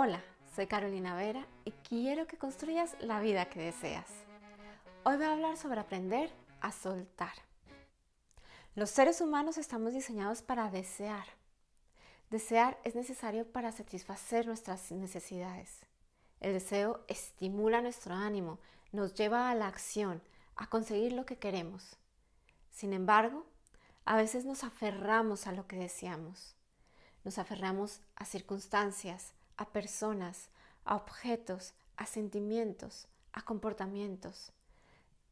Hola, soy Carolina Vera y quiero que construyas la vida que deseas. Hoy voy a hablar sobre aprender a soltar. Los seres humanos estamos diseñados para desear. Desear es necesario para satisfacer nuestras necesidades. El deseo estimula nuestro ánimo, nos lleva a la acción, a conseguir lo que queremos. Sin embargo, a veces nos aferramos a lo que deseamos. Nos aferramos a circunstancias, a personas, a objetos, a sentimientos, a comportamientos.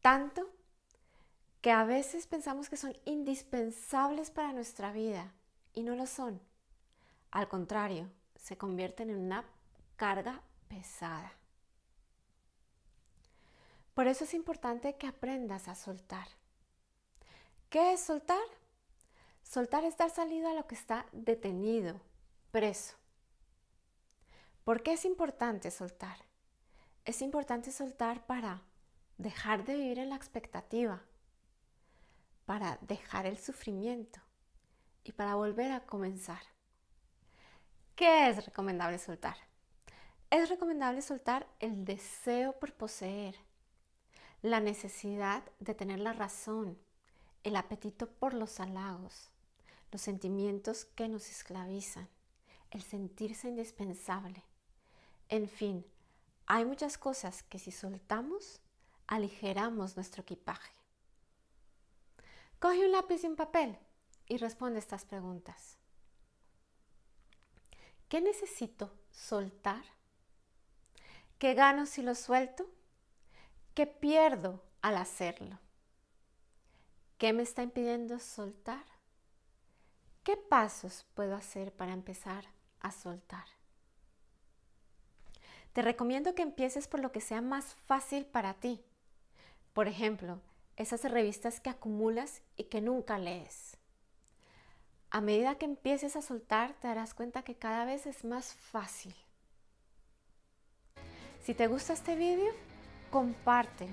Tanto que a veces pensamos que son indispensables para nuestra vida y no lo son. Al contrario, se convierten en una carga pesada. Por eso es importante que aprendas a soltar. ¿Qué es soltar? Soltar es dar salida a lo que está detenido, preso. ¿Por qué es importante soltar? Es importante soltar para dejar de vivir en la expectativa, para dejar el sufrimiento y para volver a comenzar. ¿Qué es recomendable soltar? Es recomendable soltar el deseo por poseer, la necesidad de tener la razón, el apetito por los halagos, los sentimientos que nos esclavizan, el sentirse indispensable. En fin, hay muchas cosas que si soltamos, aligeramos nuestro equipaje. Coge un lápiz y un papel y responde estas preguntas. ¿Qué necesito soltar? ¿Qué gano si lo suelto? ¿Qué pierdo al hacerlo? ¿Qué me está impidiendo soltar? ¿Qué pasos puedo hacer para empezar a soltar? Te recomiendo que empieces por lo que sea más fácil para ti. Por ejemplo, esas revistas que acumulas y que nunca lees. A medida que empieces a soltar, te darás cuenta que cada vez es más fácil. Si te gusta este vídeo, compártelo.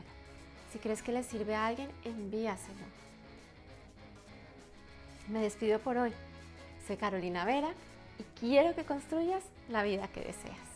Si crees que le sirve a alguien, envíaselo. Me despido por hoy. Soy Carolina Vera y quiero que construyas la vida que deseas.